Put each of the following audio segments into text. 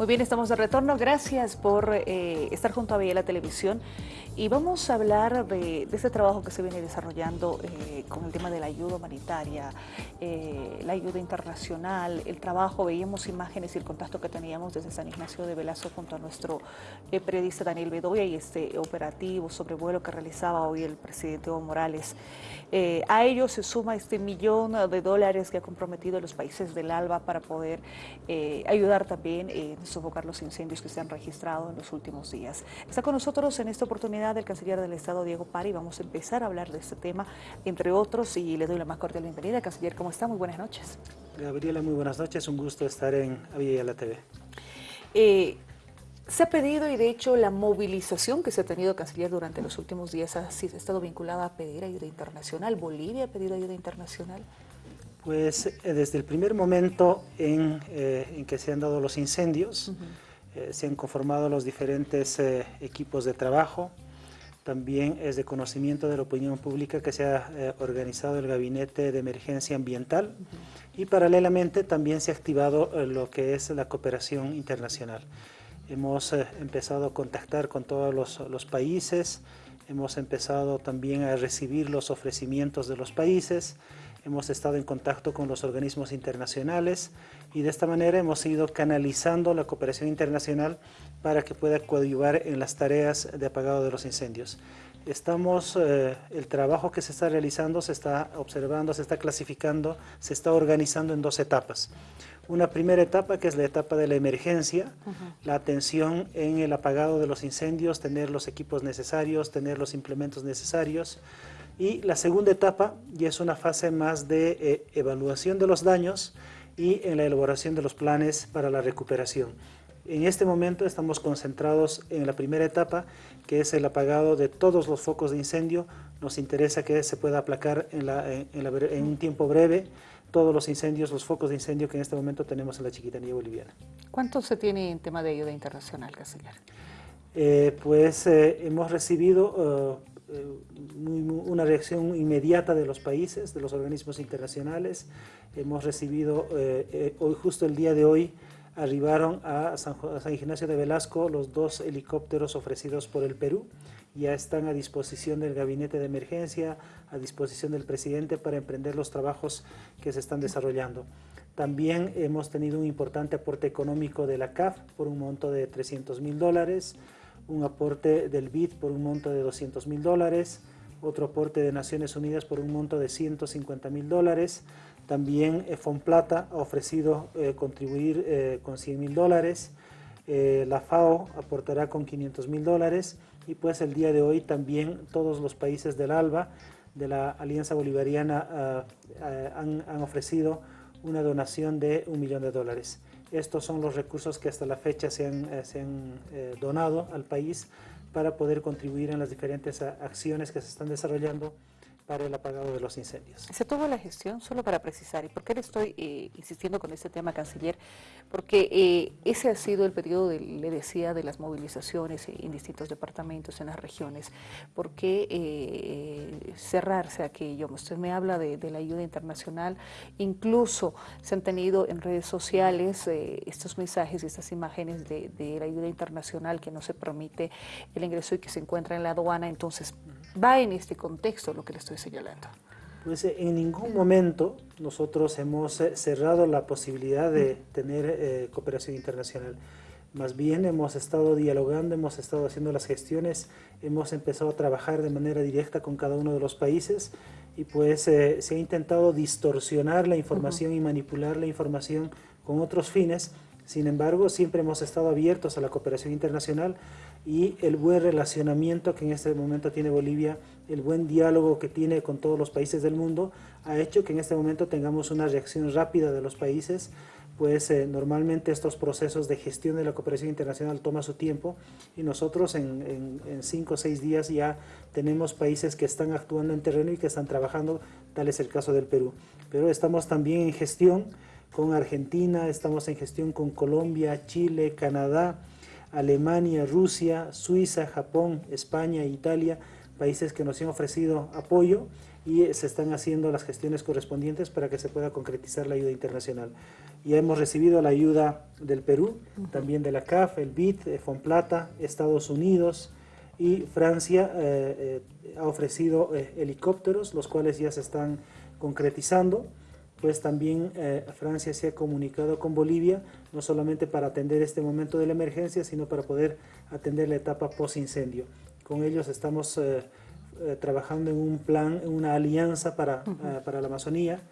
Muy bien, estamos de retorno. Gracias por eh, estar junto a la Televisión. Y vamos a hablar de, de, este trabajo que se viene desarrollando eh, con el tema de la ayuda humanitaria, eh, la ayuda internacional, el trabajo, veíamos imágenes y el contacto que teníamos desde San Ignacio de Velasco junto a nuestro periodista Daniel Bedoya y este operativo sobrevuelo que realizaba hoy el presidente Evo Morales. a ello se suma este millón de dólares que ha comprometido los países del ALBA para poder ayudar también en sofocar los incendios que se han registrado en los últimos días. Está con nosotros en esta oportunidad el canciller del Estado, Diego Pari. Vamos a empezar a hablar de este tema, entre otros, y le doy la más cordial bienvenida. Canciller, ¿cómo está? Muy buenas noches. Gabriela, muy buenas noches. Un gusto estar en la TV. Eh, se ha pedido y de hecho la movilización que se ha tenido canciller durante los últimos días ha estado vinculada a pedir ayuda internacional. ¿Bolivia ha pedido ayuda internacional? Pues eh, desde el primer momento en, eh, que se han dado los incendios, eh, se han conformado los diferentes equipos de trabajo, también es de conocimiento de la opinión pública que se ha organizado el Gabinete de Emergencia Ambiental y paralelamente también se ha activado lo que es la cooperación internacional. Hemos empezado a contactar con todos los, los países, hemos empezado también a recibir los ofrecimientos de los países, hemos estado en contacto con los organismos internacionales y de esta manera hemos ido canalizando la cooperación internacional para que pueda coadyuvar en las tareas de apagado de los incendios. Estamos, eh, el trabajo que se está realizando se está observando, se está clasificando, se está organizando en dos etapas. Una primera etapa que es la etapa de la emergencia, la atención en el apagado de los incendios, tener los equipos necesarios, tener los implementos necesarios, y la segunda etapa ya es una fase más de eh, evaluación de los daños y en la elaboración de los planes para la recuperación. En este momento estamos concentrados en la primera etapa, que es el apagado de todos los focos de incendio. Nos interesa que se pueda aplacar en, un tiempo breve todos los incendios, los focos de incendio que en este momento tenemos en la chiquitanía boliviana. ¿Cuánto se tiene en tema de ayuda internacional, Castellar? Eh, pues eh, hemos recibido eh, una reacción inmediata de los países, de los organismos internacionales. Hemos recibido, eh, eh, hoy justo el día de hoy, arribaron a San, Ignacio de Velasco los dos helicópteros ofrecidos por el Perú. Ya están a disposición del gabinete de emergencia, a disposición del presidente para emprender los trabajos que se están desarrollando. También hemos tenido un importante aporte económico de la CAF por un monto de 300 mil dólares, un aporte del BID por un monto de 200 mil dólares, otro aporte de Naciones Unidas por un monto de 150 mil dólares, también eh, Fonplata ha ofrecido eh, contribuir eh, con 100 mil dólares, la FAO aportará con 500 mil dólares. Y pues el día de hoy también todos los países del ALBA, de la Alianza Bolivariana, ah, ah, han, han ofrecido una donación de un millón de dólares. Estos son los recursos que hasta la fecha se han, eh, eh, donado al país para poder contribuir en las diferentes acciones que se están desarrollando para el apagado de los incendios. Se tuvo la gestión, solo para precisar, ¿y por qué le estoy eh, insistiendo con este tema, canciller? Porque eh, ese ha sido el periodo, le decía, de las movilizaciones en distintos departamentos, en las regiones. ¿Por qué eh, cerrarse aquello? Usted me habla de, la ayuda internacional, incluso se han tenido en redes sociales estos mensajes y estas imágenes de, de la ayuda internacional que no se permite el ingreso y que se encuentra en la aduana, entonces va en este contexto lo que le estoy señalando. Pues eh, en ningún momento nosotros hemos eh, cerrado la posibilidad de tener eh, cooperación internacional. Más bien hemos estado dialogando, hemos estado haciendo las gestiones, hemos empezado a trabajar de manera directa con cada uno de los países y pues se ha intentado distorsionar la información y manipular la información con otros fines. Sin embargo, siempre hemos estado abiertos a la cooperación internacional y el buen relacionamiento que en este momento tiene Bolivia, el buen diálogo que tiene con todos los países del mundo, ha hecho que en este momento tengamos una reacción rápida de los países, pues eh, normalmente estos procesos de gestión de la cooperación internacional toma su tiempo y nosotros en, en, cinco o seis días ya tenemos países que están actuando en terreno y que están trabajando, tal es el caso del Perú. Pero estamos también en gestión con Argentina, estamos en gestión con Colombia, Chile, Canadá, Alemania, Rusia, Suiza, Japón, España, Italia, países que nos han ofrecido apoyo y se están haciendo las gestiones correspondientes para que se pueda concretizar la ayuda internacional. Ya hemos recibido la ayuda del Perú, también de la CAF, el BID, eh, Fonplata, Estados Unidos y Francia eh, eh, ha ofrecido helicópteros, los cuales ya se están concretizando pues también Francia se ha comunicado con Bolivia, no solamente para atender este momento de la emergencia, sino para poder atender la etapa post-incendio. Con ellos estamos eh, trabajando en un plan, en una alianza para, eh, para la Amazonía.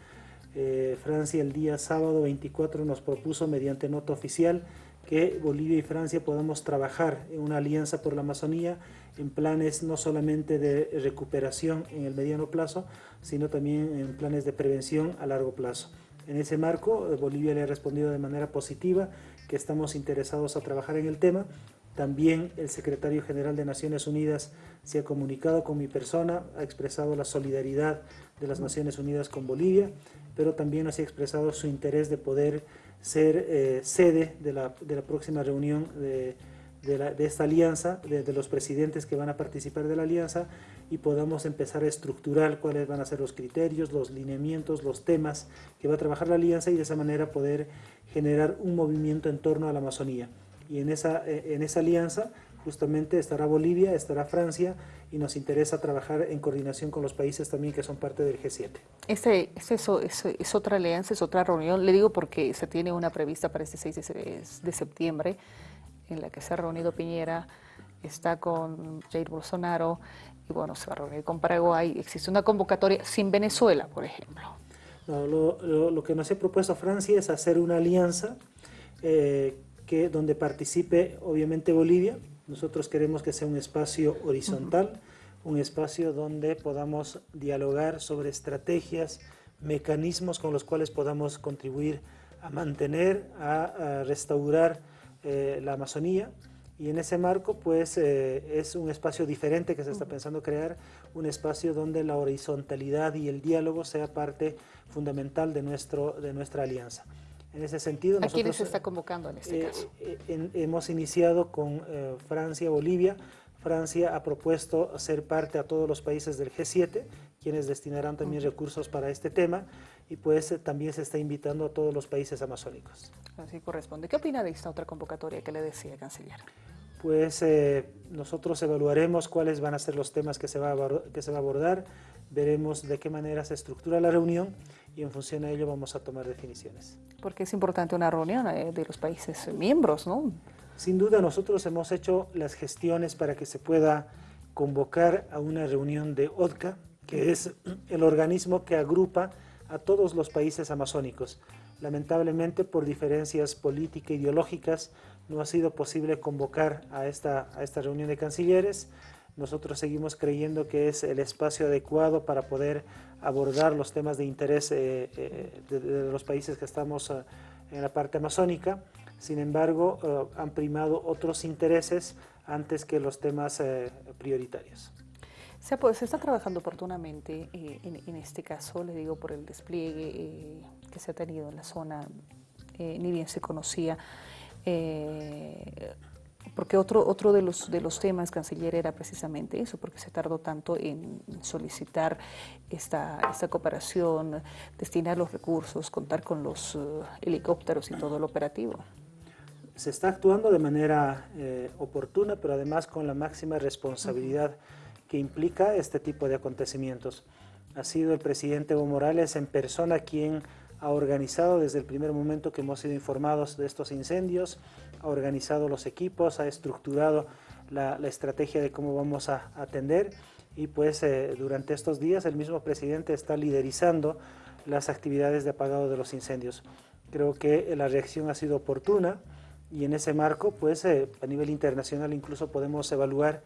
Eh, Francia el día sábado 24 nos propuso mediante nota oficial que Bolivia y Francia podamos trabajar en una alianza por la Amazonía en planes no solamente de recuperación en el mediano plazo, sino también en planes de prevención a largo plazo. En ese marco, Bolivia le ha respondido de manera positiva que estamos interesados a trabajar en el tema también el secretario general de Naciones Unidas se ha comunicado con mi persona, ha expresado la solidaridad de las Naciones Unidas con Bolivia, pero también nos ha expresado su interés de poder ser eh, sede de la, próxima reunión de, esta alianza, de, los presidentes que van a participar de la alianza y podamos empezar a estructurar cuáles van a ser los criterios, los lineamientos, los temas que va a trabajar la alianza y de esa manera poder generar un movimiento en torno a la Amazonía. Y en esa, eh, en esa alianza justamente estará Bolivia, estará Francia y nos interesa trabajar en coordinación con los países también que son parte del G7. Ese, es, eso, es, otra alianza, es otra reunión, le digo porque se tiene una prevista para este 6 de, septiembre en la que se ha reunido Piñera, está con Jair Bolsonaro y bueno, se va a reunir con Paraguay, existe una convocatoria sin Venezuela, por ejemplo. No, lo, lo, que nos ha propuesto Francia es hacer una alianza eh, que donde participe obviamente Bolivia. Nosotros queremos que sea un espacio horizontal, un espacio donde podamos dialogar sobre estrategias, mecanismos con los cuales podamos contribuir a mantener, a, restaurar eh, la Amazonía. Y en ese marco, pues, eh, es un espacio diferente que se está pensando crear, un espacio donde la horizontalidad y el diálogo sea parte fundamental de, nuestro, de nuestra alianza. En ese sentido, ¿A quiénes se está convocando en este eh, caso? Hemos iniciado con Francia, Bolivia. Francia ha propuesto ser parte a todos los países del G7, quienes destinarán también recursos para este tema, y pues también se está invitando a todos los países amazónicos. Así corresponde. ¿Qué opina de esta otra convocatoria que le decía, canciller? Pues nosotros evaluaremos cuáles van a ser los temas que se, va que se va a abordar, veremos de qué manera se estructura la reunión y en función a ello vamos a tomar definiciones. Porque es importante una reunión eh, de los países miembros, ¿no? Sin duda nosotros hemos hecho las gestiones para que se pueda convocar a una reunión de ODCA, que es el organismo que agrupa a todos los países amazónicos. Lamentablemente por diferencias políticas e ideológicas no ha sido posible convocar a esta, a esta reunión de cancilleres, nosotros seguimos creyendo que es el espacio adecuado para poder abordar los temas de interés eh, eh, de, los países que estamos eh, en la parte amazónica. Sin embargo, han primado otros intereses antes que los temas prioritarios. Se, pues, se está trabajando oportunamente en, este caso, le digo por el despliegue que se ha tenido en la zona, ni bien se conocía porque otro, otro de, los, de los temas, canciller, era precisamente eso, porque se tardó tanto en solicitar esta, esta cooperación, destinar los recursos, contar con los eh, helicópteros y todo el operativo. Se está actuando de manera eh, oportuna, pero además con la máxima responsabilidad que implica este tipo de acontecimientos. Ha sido el presidente Evo Morales en persona quien ha organizado desde el primer momento que hemos sido informados de estos incendios, ha organizado los equipos, ha estructurado la, estrategia de cómo vamos a atender y pues eh, durante estos días el mismo presidente está liderizando las actividades de apagado de los incendios. Creo que la reacción ha sido oportuna y en ese marco pues eh, a nivel internacional incluso podemos evaluar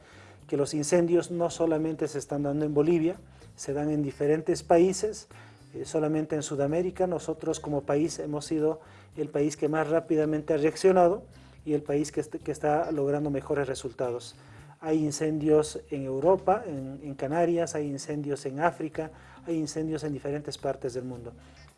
que los incendios no solamente se están dando en Bolivia, se dan en diferentes países, eh, solamente en Sudamérica. Nosotros como país hemos sido el país que más rápidamente ha reaccionado y el país que, está logrando mejores resultados. Hay incendios en Europa, en, Canarias, hay incendios en África, hay incendios en diferentes partes del mundo.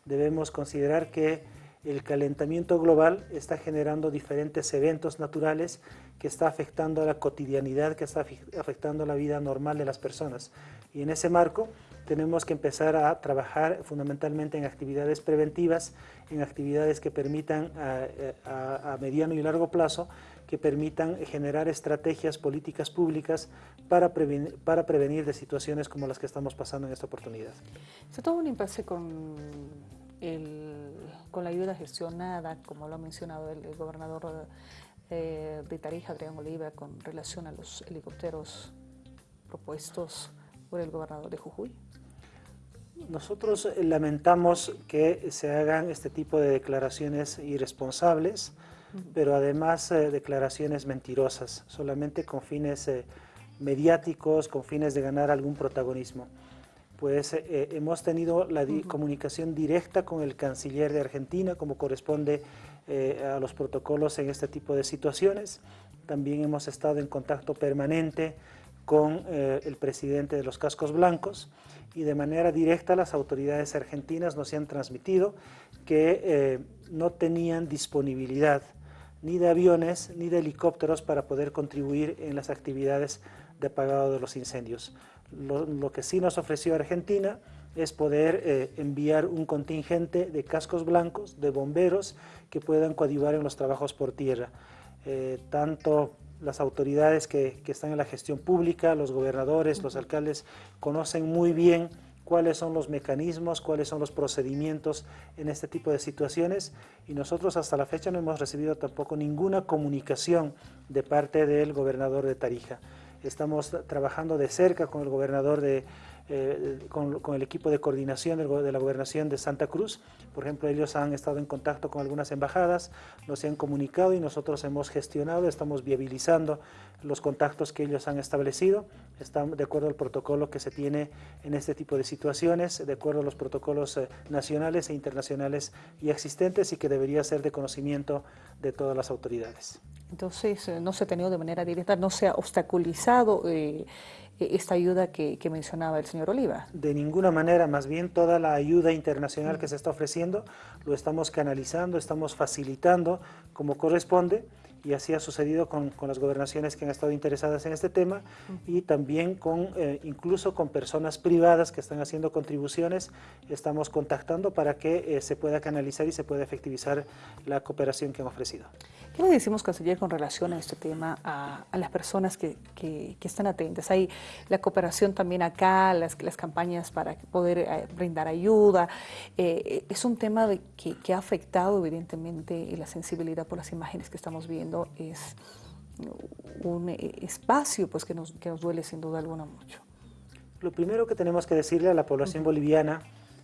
Debemos considerar que el calentamiento global está generando diferentes eventos naturales que está afectando a la cotidianidad, que está afectando a la vida normal de las personas. Y en ese marco tenemos que empezar a trabajar fundamentalmente en actividades preventivas, en actividades que permitan a, mediano y largo plazo, que permitan generar estrategias políticas públicas para prevenir, de situaciones como las que estamos pasando en esta oportunidad. Se tuvo un impasse con, con la ayuda gestionada, como lo ha mencionado el, gobernador eh, de Tarija, Adrián Oliva, con relación a los helicópteros propuestos por el gobernador de Jujuy. Nosotros lamentamos que se hagan este tipo de declaraciones irresponsables, pero además eh, declaraciones mentirosas, solamente con fines eh, mediáticos, con fines de ganar algún protagonismo. Pues eh, hemos tenido la comunicación directa con el canciller de Argentina, como corresponde a los protocolos en este tipo de situaciones. También hemos estado en contacto permanente con el presidente de los Cascos Blancos, y de manera directa las autoridades argentinas nos han transmitido que eh, no tenían disponibilidad ni de aviones ni de helicópteros para poder contribuir en las actividades de apagado de los incendios. Lo, que sí nos ofreció Argentina es poder eh, enviar un contingente de cascos blancos, de bomberos, que puedan coadyuvar en los trabajos por tierra. Eh, tanto las autoridades que, están en la gestión pública, los gobernadores, los alcaldes, conocen muy bien cuáles son los mecanismos, cuáles son los procedimientos en este tipo de situaciones y nosotros hasta la fecha no hemos recibido tampoco ninguna comunicación de parte del gobernador de Tarija. Estamos trabajando de cerca con el gobernador de, eh, con, el equipo de coordinación de la gobernación de Santa Cruz. Por ejemplo, ellos han estado en contacto con algunas embajadas, nos han comunicado y nosotros hemos gestionado, estamos viabilizando los contactos que ellos han establecido, están de acuerdo al protocolo que se tiene en este tipo de situaciones, de acuerdo a los protocolos eh, nacionales e internacionales y existentes y que debería ser de conocimiento de todas las autoridades. Entonces, eh, no se ha tenido de manera directa, no se ha obstaculizado e-, esta ayuda que, mencionaba el señor Oliva? De ninguna manera, más bien toda la ayuda internacional que se está ofreciendo lo estamos canalizando, estamos facilitando como corresponde y así ha sucedido con, las gobernaciones que han estado interesadas en este tema y también con eh, incluso con personas privadas que están haciendo contribuciones, estamos contactando para que eh, se pueda canalizar y se pueda efectivizar la cooperación que han ofrecido. ¿Qué le decimos, canciller, con relación a este tema a, las personas que, que, están atentas? Hay la cooperación también acá, las, las campañas para poder eh, brindar ayuda. es un tema de que, que ha afectado evidentemente la sensibilidad por las imágenes que estamos viendo es un espacio pues, que, nos, que nos duele sin duda alguna mucho. Lo primero que tenemos que decirle a la población boliviana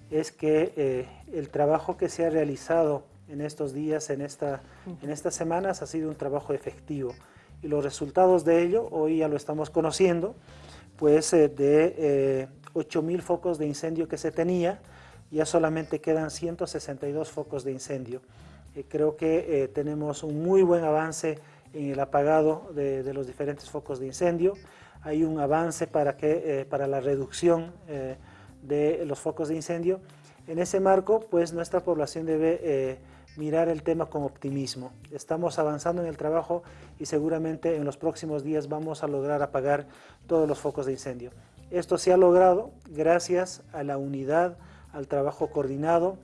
es que eh, el trabajo que se ha realizado en estos días, en, esta, en estas semanas, ha sido un trabajo efectivo. Y los resultados de ello, hoy ya lo estamos conociendo, pues eh, de 8.000 eh, focos de incendio que se tenía, ya solamente quedan 162 focos de incendio. Eh, creo que eh, tenemos un muy buen avance en el apagado de, los diferentes focos de incendio. Hay un avance para, que, eh, para la reducción de los focos de incendio. En ese marco, pues nuestra población debe mirar el tema con optimismo. Estamos avanzando en el trabajo y seguramente en los próximos días vamos a lograr apagar todos los focos de incendio. Esto se ha logrado gracias a la unidad, al trabajo coordinado,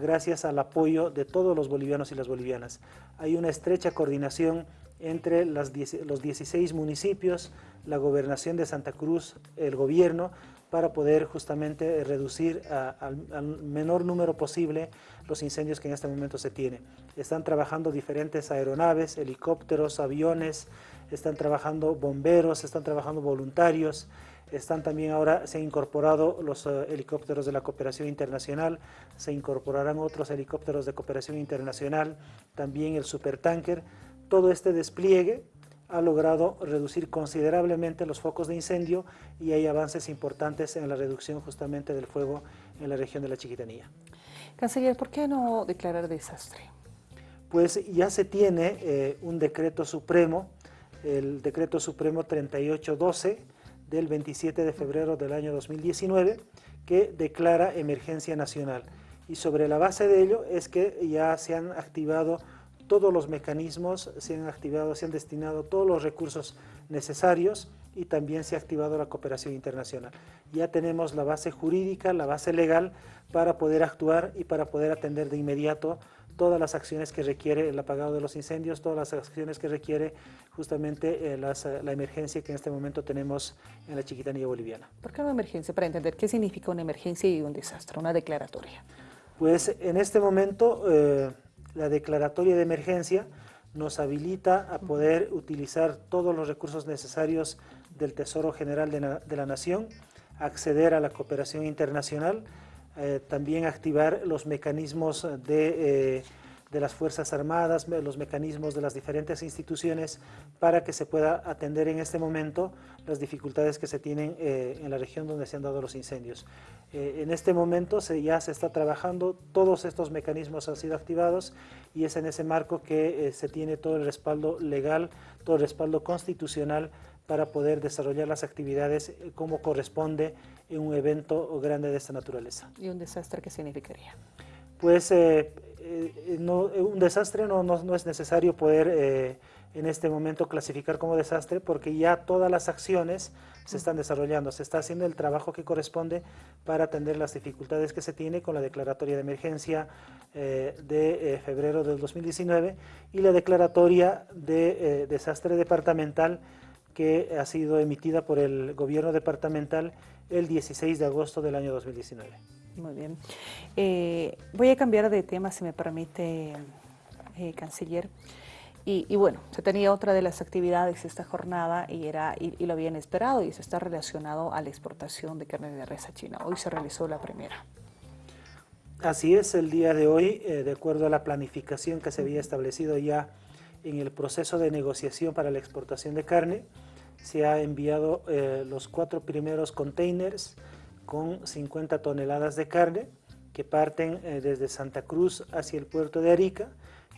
gracias al apoyo de todos los bolivianos y las bolivianas. Hay una estrecha coordinación entre los 16 municipios, la gobernación de Santa Cruz, el gobierno, para poder justamente reducir al, menor número posible los incendios que en este momento se tienen. Están trabajando diferentes aeronaves, helicópteros, aviones, están trabajando bomberos, están trabajando voluntarios, están también ahora, se han incorporado los eh, helicópteros de la cooperación internacional, se incorporarán otros helicópteros de cooperación internacional, también el supertanker. Todo este despliegue ha logrado reducir considerablemente los focos de incendio y hay avances importantes en la reducción justamente del fuego en la región de la Chiquitanía. Canciller, ¿por qué no declarar desastre? Pues ya se tiene eh, un decreto supremo, el decreto supremo 3812, del 27 de febrero del año 2019 que declara emergencia nacional. Y sobre la base de ello es que ya se han activado todos los mecanismos se han activado, se han destinado todos los recursos necesarios y también se ha activado la cooperación internacional. Ya tenemos la base jurídica, la base legal para poder actuar y para poder atender de inmediato todas las acciones que requiere el apagado de los incendios, todas las acciones que requiere justamente eh, la emergencia que en este momento tenemos en la chiquitanía boliviana. ¿Por qué una emergencia? Para entender qué significa una emergencia y un desastre, una declaratoria. Pues en este momento eh, la declaratoria de emergencia nos habilita a poder utilizar todos los recursos necesarios del Tesoro General de, la Nación, acceder a la cooperación internacional, eh, también activar los mecanismos de, eh, de, las Fuerzas Armadas, los mecanismos de las diferentes instituciones para que se pueda atender en este momento las dificultades que se tienen eh, en la región donde se han dado los incendios. en este momento ya se está trabajando, todos estos mecanismos han sido activados y es en ese marco que se tiene todo el respaldo legal, todo el respaldo constitucional para poder desarrollar las actividades eh, como corresponde en un evento grande de esta naturaleza. ¿Y un desastre qué significaría? Pues eh, eh, no, un desastre no, no, es necesario poder en este momento clasificar como desastre porque ya todas las acciones se están desarrollando, se está haciendo el trabajo que corresponde para atender las dificultades que se tiene con la declaratoria de emergencia de febrero del 2019 y la declaratoria de desastre departamental que ha sido emitida por el gobierno departamental el 16 de agosto del año 2019. Muy bien. Eh, voy a cambiar de tema, si me permite, eh, canciller. Y, bueno, se tenía otra de las actividades esta jornada y, era, y, lo habían esperado y eso está relacionado a la exportación de carne de res a China. Hoy se realizó la primera. Así es, el día de hoy, eh, de acuerdo a la planificación que se había establecido ya en el proceso de negociación para la exportación de carne, se ha enviado eh, los cuatro primeros containers con 50 toneladas de carne que parten eh, desde Santa Cruz hacia el puerto de Arica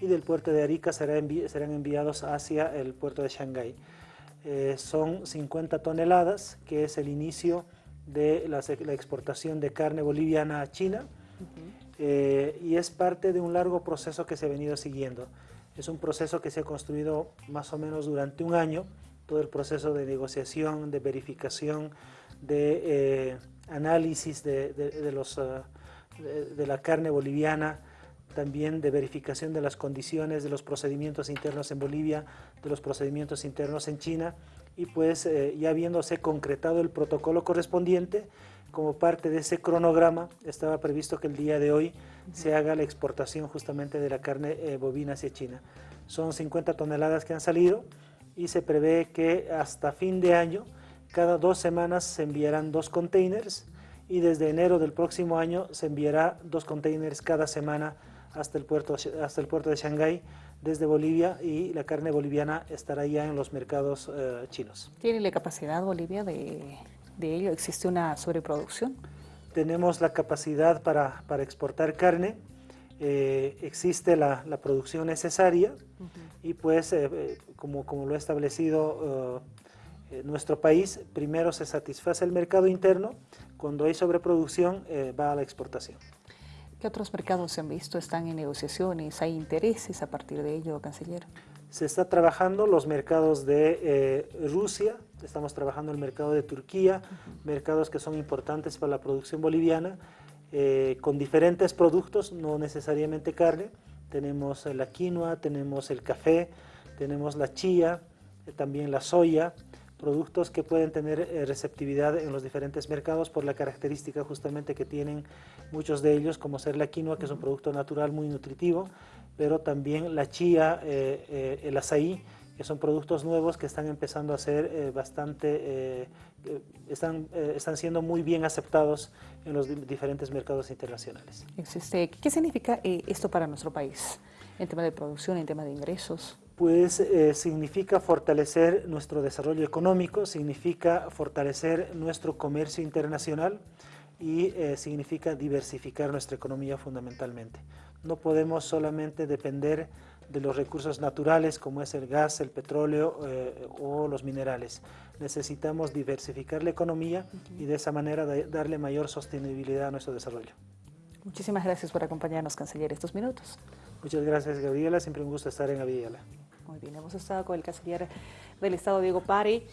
y del puerto de Arica serán enviados hacia el puerto de Shanghái. Eh, son 50 toneladas, que es el inicio de la, exportación de carne boliviana a China y es parte de un largo proceso que se ha venido siguiendo. Es un proceso que se ha construido más o menos durante un año, todo el proceso de negociación, de verificación, de eh, análisis de, ah, de, la carne boliviana, también de verificación de las condiciones, de los procedimientos internos en Bolivia, de los procedimientos internos en China, y pues eh, ya habiéndose concretado el protocolo correspondiente, como parte de ese cronograma estaba previsto que el día de hoy se haga la exportación justamente de la carne eh, bovina hacia China. Son 50 toneladas que han salido, y se prevé que hasta fin de año, cada dos semanas se enviarán dos containers y desde enero del próximo año se enviará dos containers cada semana hasta el puerto, hasta el puerto de Shanghái desde Bolivia y la carne boliviana estará ya en los mercados eh, chinos. ¿Tiene la capacidad Bolivia de, ello? ¿Existe una sobreproducción? Tenemos la capacidad para, para exportar carne, eh, existe la, la, producción necesaria y pues eh, eh, como, como, lo ha establecido nuestro país, primero se satisface el mercado interno, cuando hay sobreproducción va a la exportación. ¿Qué otros mercados se han visto? ¿Están en negociaciones? ¿Hay intereses a partir de ello, canciller? Se está trabajando los mercados de Rusia, estamos trabajando el mercado de Turquía, mercados que son importantes para la producción boliviana, eh, con diferentes productos, no necesariamente carne. Tenemos la quinoa, tenemos el café, tenemos la chía, eh, también la soya, productos que pueden tener eh, receptividad en los diferentes mercados por la característica justamente que tienen muchos de ellos, como ser la quinoa, que es un producto natural muy nutritivo, pero también la chía, el azaí, que son productos nuevos que están empezando a ser eh, bastante, eh, eh, están, están siendo muy bien aceptados en los diferentes mercados internacionales. Existe. ¿Qué significa esto para nuestro país en tema de producción, en tema de ingresos? Pues significa fortalecer nuestro desarrollo económico, significa fortalecer nuestro comercio internacional y significa diversificar nuestra economía fundamentalmente. No podemos solamente depender de los recursos naturales como es el gas, el petróleo eh, o los minerales. Necesitamos diversificar la economía y de esa manera darle mayor sostenibilidad a nuestro desarrollo. Muchísimas gracias por acompañarnos, canciller, estos minutos. Muchas gracias, Gabriela. Siempre un gusto estar en Aviala. Muy bien, hemos estado con el canciller del Estado, Diego Pari.